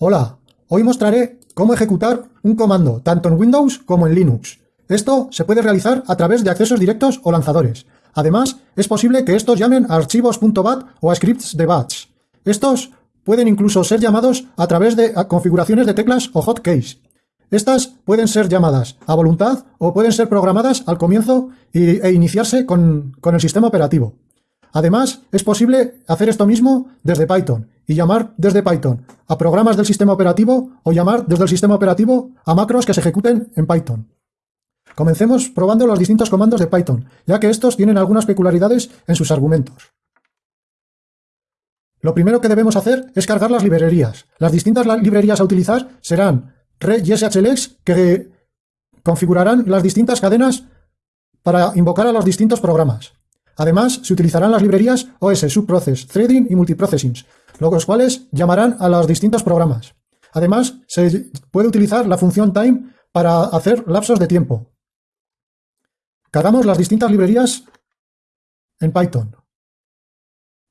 Hola, hoy mostraré cómo ejecutar un comando tanto en Windows como en Linux. Esto se puede realizar a través de accesos directos o lanzadores. Además, es posible que estos llamen a archivos.bat o a scripts de batch. Estos pueden incluso ser llamados a través de configuraciones de teclas o hotkeys. Estas pueden ser llamadas a voluntad o pueden ser programadas al comienzo e iniciarse con, con el sistema operativo. Además, es posible hacer esto mismo desde Python y llamar desde Python a programas del sistema operativo o llamar desde el sistema operativo a macros que se ejecuten en Python. Comencemos probando los distintos comandos de Python, ya que estos tienen algunas peculiaridades en sus argumentos. Lo primero que debemos hacer es cargar las librerías. Las distintas librerías a utilizar serán Red y SHLX que configurarán las distintas cadenas para invocar a los distintos programas. Además, se utilizarán las librerías OS, Subprocess, Threading y Multiprocessing, los cuales llamarán a los distintos programas. Además, se puede utilizar la función time para hacer lapsos de tiempo. Cargamos las distintas librerías en Python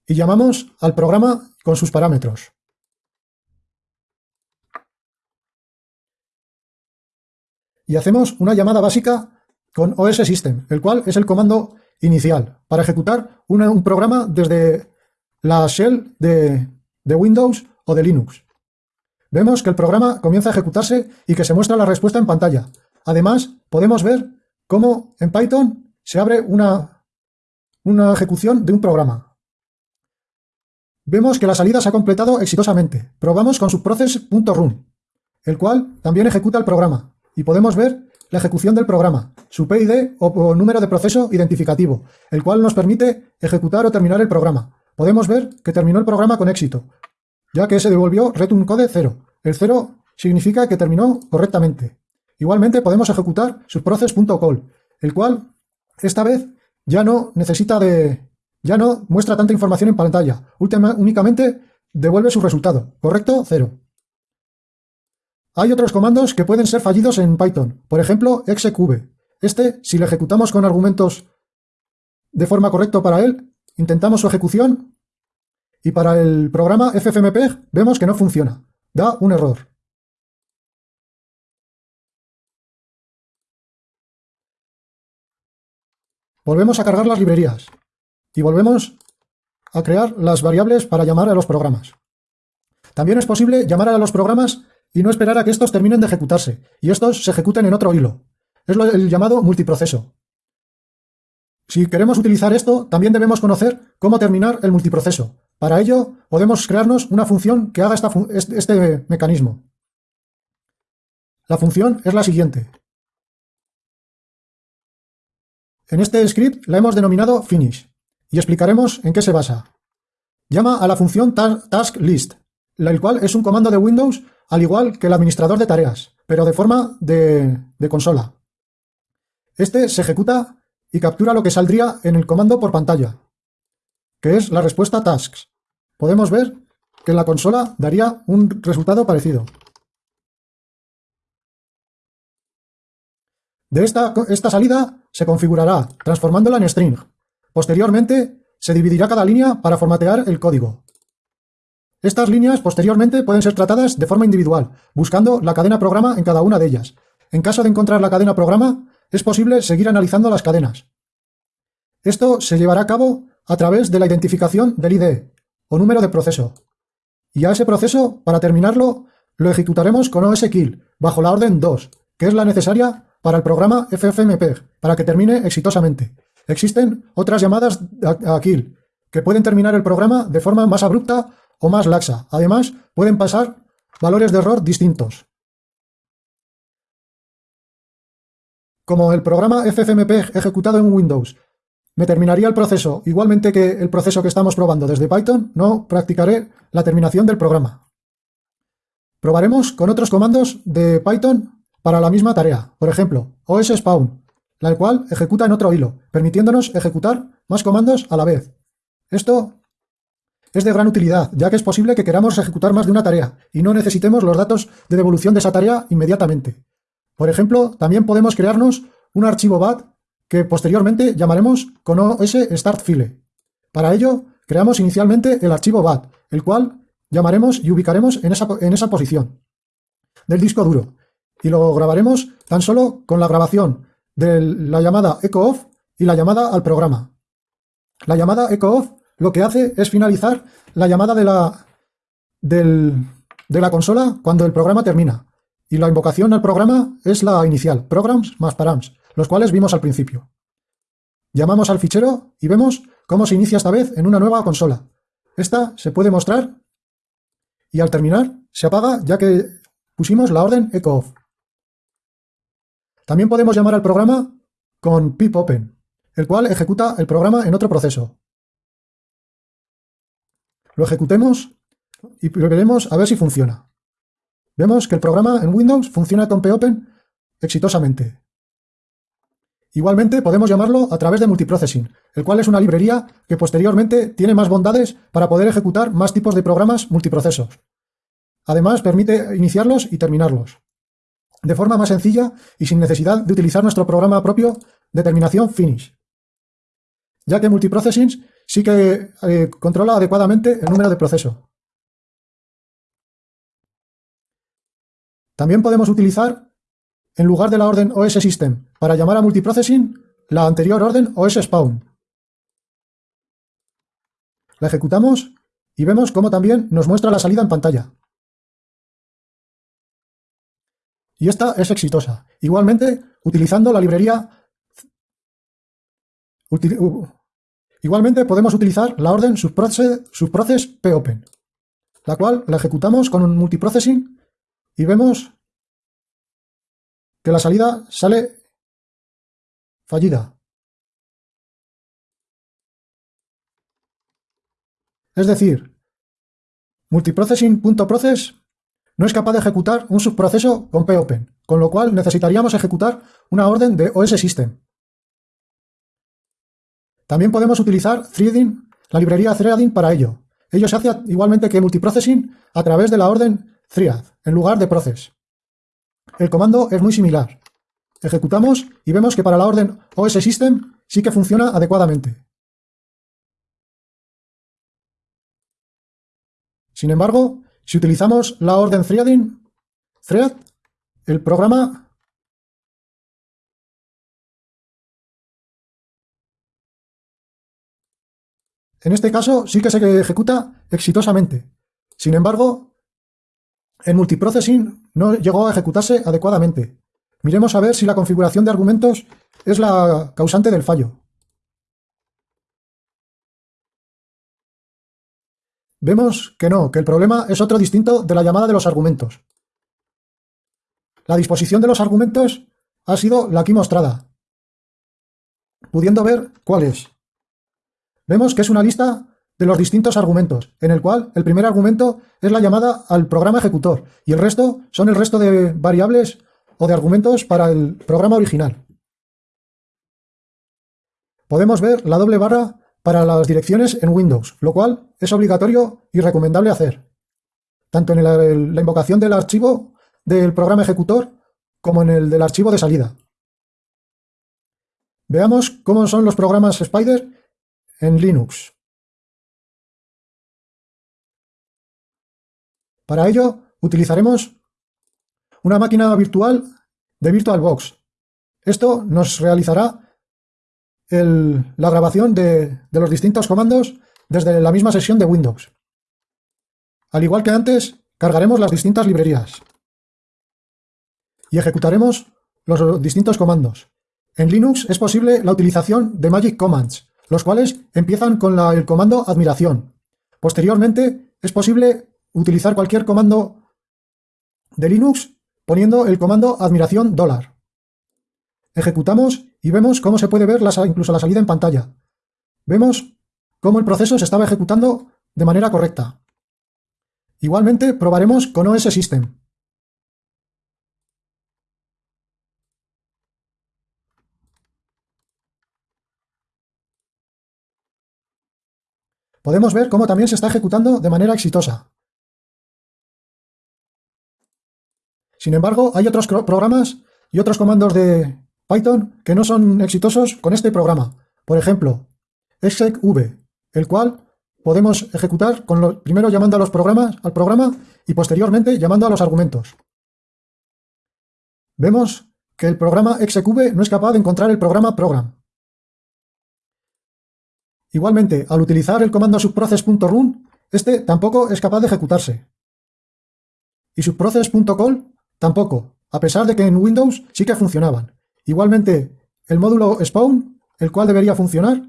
y llamamos al programa con sus parámetros. Y hacemos una llamada básica con OS System, el cual es el comando inicial para ejecutar un programa desde la shell de, de Windows o de Linux. Vemos que el programa comienza a ejecutarse y que se muestra la respuesta en pantalla. Además, podemos ver cómo en Python se abre una, una ejecución de un programa. Vemos que la salida se ha completado exitosamente. Probamos con subprocess.run, el cual también ejecuta el programa. Y podemos ver la ejecución del programa, su PID o, número de proceso identificativo, el cual nos permite ejecutar o terminar el programa. Podemos ver que terminó el programa con éxito, ya que se devolvió return code 0. El 0 significa que terminó correctamente. Igualmente podemos ejecutar subprocess.call, el cual esta vez ya no necesita de... ya no muestra tanta información en pantalla, únicamente devuelve su resultado, correcto 0. Hay otros comandos que pueden ser fallidos en Python, por ejemplo, execv. Este, si lo ejecutamos con argumentos de forma correcta para él, intentamos su ejecución y para el programa ffmpeg vemos que no funciona, da un error. Volvemos a cargar las librerías y volvemos a crear las variables para llamar a los programas. También es posible llamar a los programas y no esperar a que estos terminen de ejecutarse, y estos se ejecuten en otro hilo. Es el llamado multiproceso. Si queremos utilizar esto, también debemos conocer cómo terminar el multiproceso. Para ello, podemos crearnos una función que haga este mecanismo. La función es la siguiente. En este script la hemos denominado finish y explicaremos en qué se basa. Llama a la función taskList, el cual es un comando de Windows al igual que el administrador de tareas, pero de forma de, consola. Este se ejecuta y captura lo que saldría en el comando por pantalla, que es la respuesta tasks. Podemos ver que en la consola daría un resultado parecido. De esta, esta salida se configurará transformándola en string. Posteriormente, se dividirá cada línea para formatear el código. Estas líneas posteriormente pueden ser tratadas de forma individual, buscando la cadena programa en cada una de ellas. En caso de encontrar la cadena programa, es posible seguir analizando las cadenas. Esto se llevará a cabo a través de la identificación del ID, o número de proceso. Y a ese proceso, para terminarlo, lo ejecutaremos con OSKill, bajo la orden 2, que es la necesaria para el programa FFmpeg, para que termine exitosamente. Existen otras llamadas a kill, que pueden terminar el programa de forma más abrupta o más laxa. Además, pueden pasar valores de error distintos. Como el programa FFmpeg ejecutado en Windows me terminaría el proceso igualmente que el proceso que estamos probando desde Python, no practicaré la terminación del programa. Probaremos con otros comandos de Python para la misma tarea. Por ejemplo, OSSpawn, la cual ejecuta en otro hilo, permitiéndonos ejecutar más comandos a la vez. Esto es de gran utilidad, ya que es posible que queramos ejecutar más de una tarea y no necesitemos los datos de devolución de esa tarea inmediatamente. Por ejemplo, también podemos crearnos un archivo BAT que posteriormente llamaremos con OS Start File. Para ello, creamos inicialmente el archivo BAT, el cual llamaremos y ubicaremos en esa, en esa posición del disco duro y lo grabaremos tan solo con la grabación de la llamada echo y la llamada al programa. La llamada echo lo que hace es finalizar la llamada de la, de la consola cuando el programa termina. Y la invocación al programa es la inicial, programs más params, los cuales vimos al principio. Llamamos al fichero y vemos cómo se inicia esta vez en una nueva consola. Esta se puede mostrar y al terminar se apaga ya que pusimos la orden echo off. También podemos llamar al programa con pip open, el cual ejecuta el programa en otro proceso. Lo ejecutemos y veremos a ver si funciona. Vemos que el programa en Windows funciona con popen exitosamente. Igualmente podemos llamarlo a través de multiprocessing, el cual es una librería que posteriormente tiene más bondades para poder ejecutar más tipos de programas multiprocesos. Además permite iniciarlos y terminarlos de forma más sencilla y sin necesidad de utilizar nuestro programa propio de terminación finish, ya que multiprocessing sí que eh, controla adecuadamente el número de proceso. También podemos utilizar, en lugar de la orden OS System, para llamar a multiprocessing, la anterior orden OS Spawn. La ejecutamos y vemos cómo también nos muestra la salida en pantalla. y esta es exitosa. Igualmente, utilizando la librería... igualmente podemos utilizar la orden subprocess, popen, la cual la ejecutamos con un multiprocessing y vemos que la salida sale fallida. Es decir, multiprocessing.process no es capaz de ejecutar un subproceso con popen, con lo cual necesitaríamos ejecutar una orden de OS System. También podemos utilizar threading, la librería threading para ello. Ello se hace igualmente que multiprocessing a través de la orden thread, en lugar de process. El comando es muy similar. Ejecutamos y vemos que para la orden OS System sí que funciona adecuadamente. Sin embargo, si utilizamos la orden threading, thread, el programa En este caso sí que se ejecuta exitosamente. Sin embargo, el multiprocessing no llegó a ejecutarse adecuadamente. Miremos a ver si la configuración de argumentos es la causante del fallo. Vemos que no, que el problema es otro distinto de la llamada de los argumentos. La disposición de los argumentos ha sido la aquí mostrada, pudiendo ver cuál es. Vemos que es una lista de los distintos argumentos, en el cual el primer argumento es la llamada al programa ejecutor y el resto son el resto de variables o de argumentos para el programa original. Podemos ver la doble barra para las direcciones en Windows, lo cual es obligatorio y recomendable hacer, tanto en la invocación del archivo del programa ejecutor como en el del archivo de salida. Veamos cómo son los programas Spider en Linux. Para ello utilizaremos una máquina virtual de VirtualBox. Esto nos realizará la grabación de, los distintos comandos desde la misma sesión de Windows. Al igual que antes, cargaremos las distintas librerías y ejecutaremos los distintos comandos. En Linux es posible la utilización de Magic Commands, los cuales empiezan con el comando admiración. Posteriormente es posible utilizar cualquier comando de Linux poniendo el comando admiración dólar. Ejecutamos y vemos cómo se puede ver incluso la salida en pantalla. Vemos cómo el proceso se estaba ejecutando de manera correcta. Igualmente probaremos con OS System. Podemos ver cómo también se está ejecutando de manera exitosa. Sin embargo, hay otros programas y otros comandos de Python que no son exitosos con este programa. Por ejemplo, execv, el cual podemos ejecutar con primero llamando a los programas, al programa y posteriormente llamando a los argumentos. Vemos que el programa execube no es capaz de encontrar el programa program. Igualmente, al utilizar el comando subprocess.run, este tampoco es capaz de ejecutarse. Y subprocess.call tampoco, a pesar de que en Windows sí que funcionaban. Igualmente, el módulo spawn, el cual debería funcionar,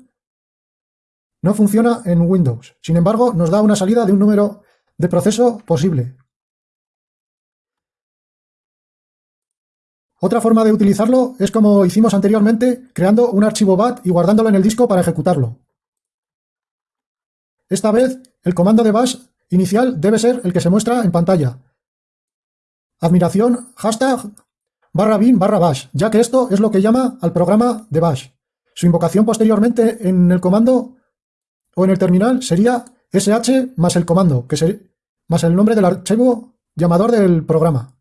no funciona en Windows. Sin embargo, nos da una salida de un número de proceso posible. Otra forma de utilizarlo es como hicimos anteriormente, creando un archivo BAT y guardándolo en el disco para ejecutarlo. Esta vez, el comando de bash inicial debe ser el que se muestra en pantalla. Admiración, hashtag, barra bin, barra bash, ya que esto es lo que llama al programa de bash. Su invocación posteriormente en el comando o en el terminal sería sh más el comando, que más el nombre del archivo llamador del programa.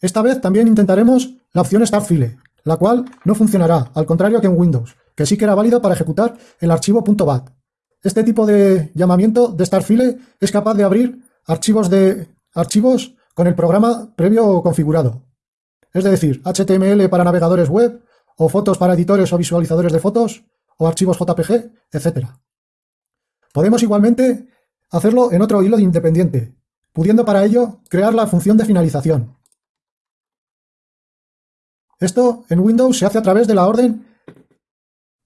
Esta vez también intentaremos la opción Startfile, la cual no funcionará, al contrario que en Windows que sí que era válido para ejecutar el archivo .bat. Este tipo de llamamiento de Starfile es capaz de abrir archivos, de, archivos con el programa previo configurado. Es decir, HTML para navegadores web, o fotos para editores o visualizadores de fotos, o archivos JPG, etc. Podemos igualmente hacerlo en otro hilo de independiente, pudiendo para ello crear la función de finalización. Esto en Windows se hace a través de la orden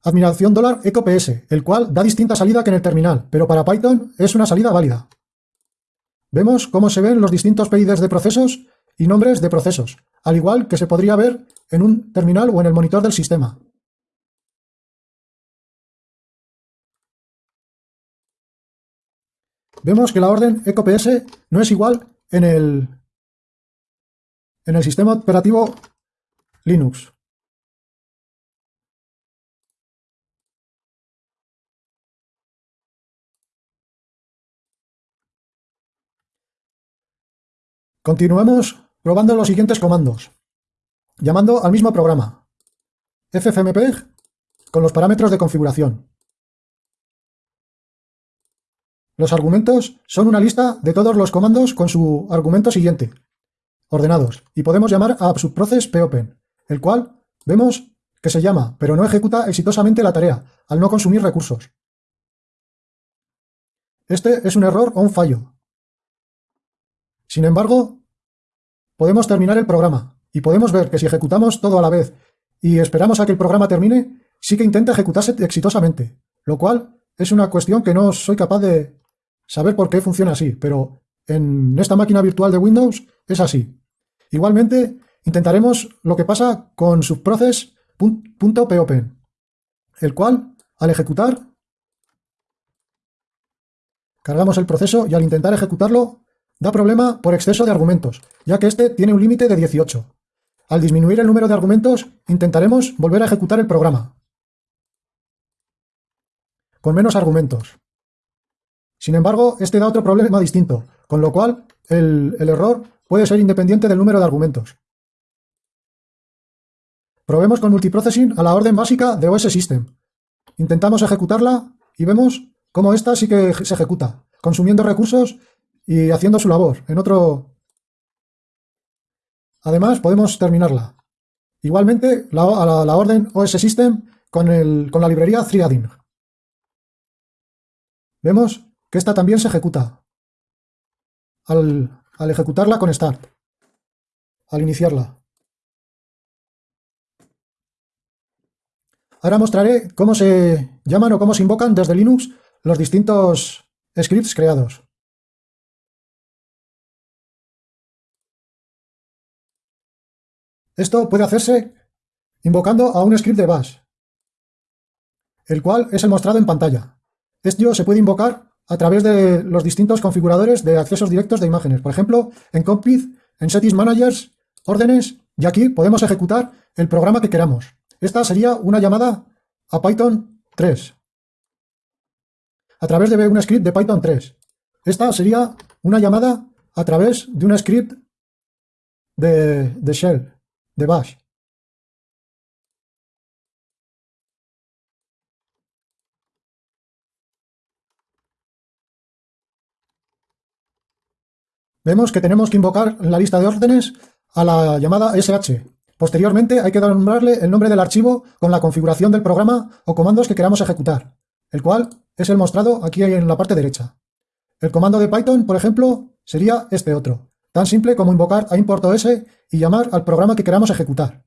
admiración dólar ecops, el cual da distinta salida que en el terminal, pero para Python es una salida válida. Vemos cómo se ven los distintos PIDs de procesos y nombres de procesos, al igual que se podría ver en un terminal o en el monitor del sistema. Vemos que la orden ecops no es igual en el, en el sistema operativo Linux. Continuamos probando los siguientes comandos, llamando al mismo programa, ffmpeg con los parámetros de configuración. Los argumentos son una lista de todos los comandos con su argumento siguiente, ordenados, y podemos llamar a subprocess popen, el cual vemos que se llama, pero no ejecuta exitosamente la tarea, al no consumir recursos. Este es un error o un fallo, sin embargo, podemos terminar el programa y podemos ver que si ejecutamos todo a la vez y esperamos a que el programa termine, sí que intenta ejecutarse exitosamente, lo cual es una cuestión que no soy capaz de saber por qué funciona así, pero en esta máquina virtual de Windows es así. Igualmente, intentaremos lo que pasa con subprocess.popen, el cual, al ejecutar, cargamos el proceso y al intentar ejecutarlo, Da problema por exceso de argumentos, ya que este tiene un límite de 18. Al disminuir el número de argumentos, intentaremos volver a ejecutar el programa. Con menos argumentos. Sin embargo, este da otro problema distinto, con lo cual el, error puede ser independiente del número de argumentos. Probemos con multiprocessing a la orden básica de OS System. Intentamos ejecutarla y vemos cómo esta sí que se ejecuta, consumiendo recursos y haciendo su labor en otro... Además, podemos terminarla. Igualmente, la, a la, orden OS System con, el, con la librería threading. Vemos que esta también se ejecuta al, al ejecutarla con start, al iniciarla. Ahora mostraré cómo se llaman o cómo se invocan desde Linux los distintos scripts creados. Esto puede hacerse invocando a un script de bash, el cual es el mostrado en pantalla. Esto se puede invocar a través de los distintos configuradores de accesos directos de imágenes. Por ejemplo, en Compit, en Settings Managers, órdenes, y aquí podemos ejecutar el programa que queramos. Esta sería una llamada a Python 3, a través de un script de Python 3. Esta sería una llamada a través de un script de Shell Bash. Vemos que tenemos que invocar la lista de órdenes a la llamada SH. Posteriormente hay que nombrarle el nombre del archivo con la configuración del programa o comandos que queramos ejecutar, el cual es el mostrado aquí en la parte derecha. El comando de Python, por ejemplo, sería este otro, tan simple como invocar a importos y llamar al programa que queramos ejecutar.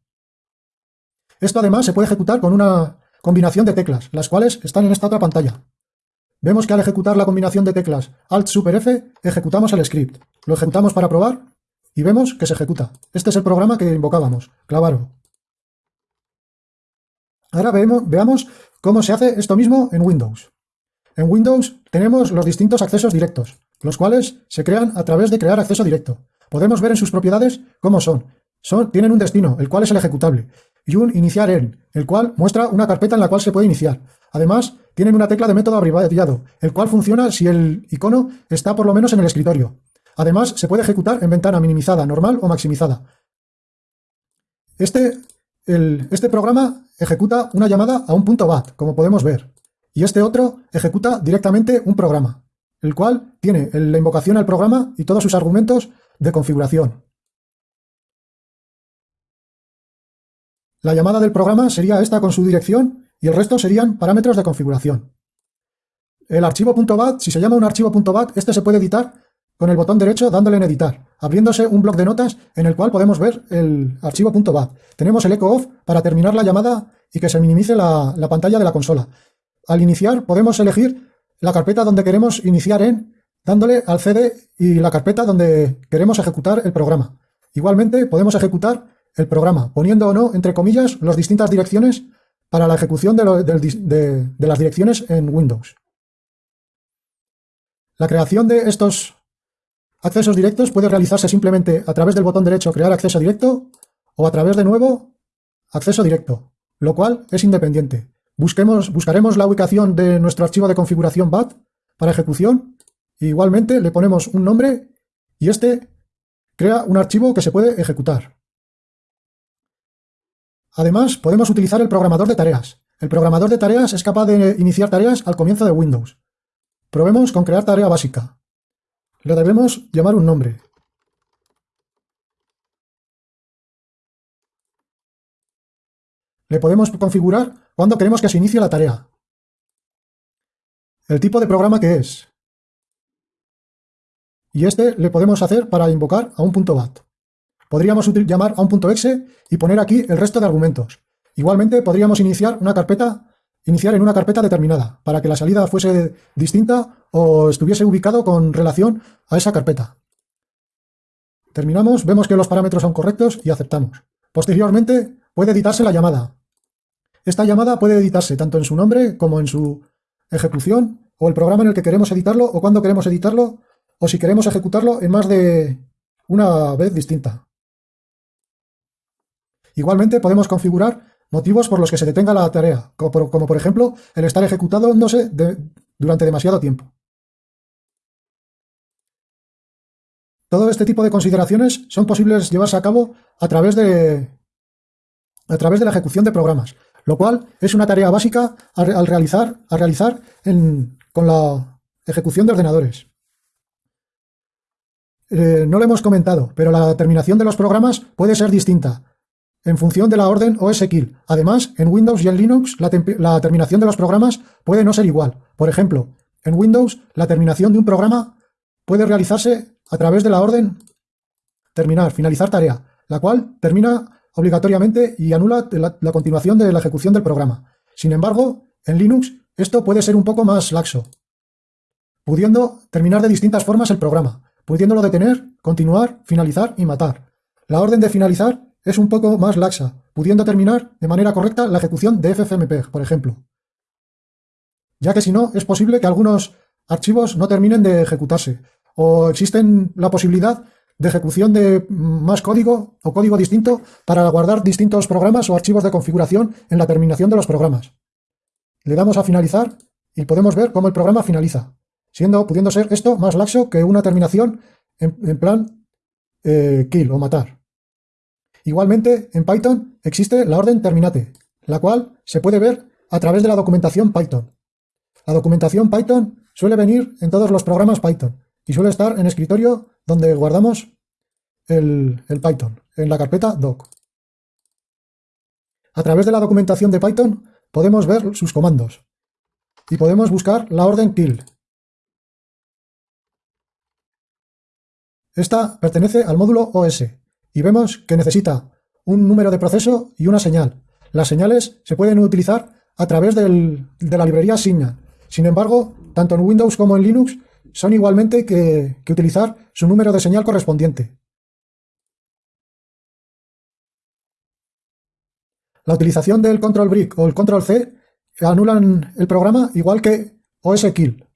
Esto además se puede ejecutar con una combinación de teclas, las cuales están en esta otra pantalla. Vemos que al ejecutar la combinación de teclas Alt Super F, ejecutamos el script. Lo ejecutamos para probar y vemos que se ejecuta. Este es el programa que invocábamos, Clavaro. Ahora veamos cómo se hace esto mismo en Windows. En Windows tenemos los distintos accesos directos, los cuales se crean a través de crear acceso directo. Podemos ver en sus propiedades cómo son. son tienen un destino, el cual es el ejecutable, y un iniciar en, el cual muestra una carpeta en la cual se puede iniciar. Además, tienen una tecla de método abreviado, el cual funciona si el icono está por lo menos en el escritorio. Además, se puede ejecutar en ventana minimizada, normal o maximizada. Este, este programa ejecuta una llamada a un punto .bat, como podemos ver y este otro ejecuta directamente un programa, el cual tiene la invocación al programa y todos sus argumentos de configuración. La llamada del programa sería esta con su dirección y el resto serían parámetros de configuración. El archivo .bat, si se llama un archivo .bat, este se puede editar con el botón derecho dándole en editar, abriéndose un bloc de notas en el cual podemos ver el archivo .bat. Tenemos el echo off para terminar la llamada y que se minimice la pantalla de la consola. Al iniciar podemos elegir la carpeta donde queremos iniciar en, dándole al CD y la carpeta donde queremos ejecutar el programa. Igualmente podemos ejecutar el programa, poniendo o no, entre comillas, las distintas direcciones para la ejecución de, las direcciones en Windows. La creación de estos accesos directos puede realizarse simplemente a través del botón derecho Crear acceso directo o a través de nuevo Acceso directo, lo cual es independiente. Busquemos, buscaremos la ubicación de nuestro archivo de configuración BAT para ejecución. igualmente le ponemos un nombre y este crea un archivo que se puede ejecutar. Además, podemos utilizar el programador de tareas. El programador de tareas es capaz de iniciar tareas al comienzo de Windows. Probemos con crear tarea básica. Le debemos llamar un nombre. Le podemos configurar cuándo queremos que se inicie la tarea. El tipo de programa que es. Y este le podemos hacer para invocar a un punto .bat. Podríamos llamar a un punto .exe y poner aquí el resto de argumentos. Igualmente podríamos iniciar una carpeta, iniciar en una carpeta determinada, para que la salida fuese distinta o estuviese ubicado con relación a esa carpeta. Terminamos, vemos que los parámetros son correctos y aceptamos. Posteriormente puede editarse la llamada. Esta llamada puede editarse tanto en su nombre como en su ejecución o el programa en el que queremos editarlo o cuando queremos editarlo o si queremos ejecutarlo en más de una vez distinta. Igualmente podemos configurar motivos por los que se detenga la tarea, como por, ejemplo el estar ejecutándose durante demasiado tiempo. Todo este tipo de consideraciones son posibles llevarse a cabo a través de, a través de la ejecución de programas, lo cual es una tarea básica al realizar, a realizar con la ejecución de ordenadores. Eh, no lo hemos comentado, pero la terminación de los programas puede ser distinta en función de la orden OS-Kill. Además, en Windows y en Linux la terminación de los programas puede no ser igual. Por ejemplo, en Windows la terminación de un programa puede realizarse a través de la orden terminar, finalizar tarea, la cual termina obligatoriamente y anula la, continuación de la ejecución del programa. Sin embargo, en Linux esto puede ser un poco más laxo, pudiendo terminar de distintas formas el programa, pudiéndolo detener, continuar, finalizar y matar. La orden de finalizar es un poco más laxa, pudiendo terminar de manera correcta la ejecución de FFmpeg, por ejemplo. Ya que si no, es posible que algunos archivos no terminen de ejecutarse, o existen la posibilidad de ejecución de más código o código distinto para guardar distintos programas o archivos de configuración en la terminación de los programas. Le damos a finalizar y podemos ver cómo el programa finaliza, siendo, pudiendo ser esto más laxo que una terminación en, plan eh, kill o matar. Igualmente, en Python existe la orden terminate, la cual se puede ver a través de la documentación Python. La documentación Python suele venir en todos los programas Python y suele estar en escritorio donde guardamos el, Python, en la carpeta doc. A través de la documentación de Python podemos ver sus comandos y podemos buscar la orden kill. Esta pertenece al módulo OS y vemos que necesita un número de proceso y una señal. Las señales se pueden utilizar a través de la librería Signal. Sin embargo, tanto en Windows como en Linux son igualmente que, utilizar su número de señal correspondiente. La utilización del control brick o el control C anulan el programa igual que OS kill.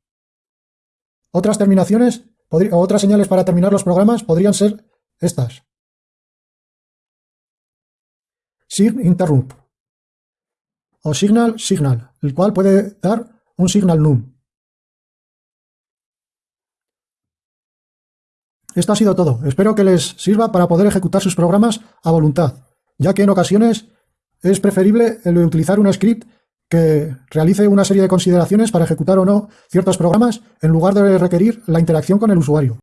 Otras terminaciones o otras señales para terminar los programas podrían ser estas. Sig interrupt o signal signal, el cual puede dar un signal num. Esto ha sido todo. Espero que les sirva para poder ejecutar sus programas a voluntad, ya que en ocasiones es preferible el utilizar un script que realice una serie de consideraciones para ejecutar o no ciertos programas en lugar de requerir la interacción con el usuario.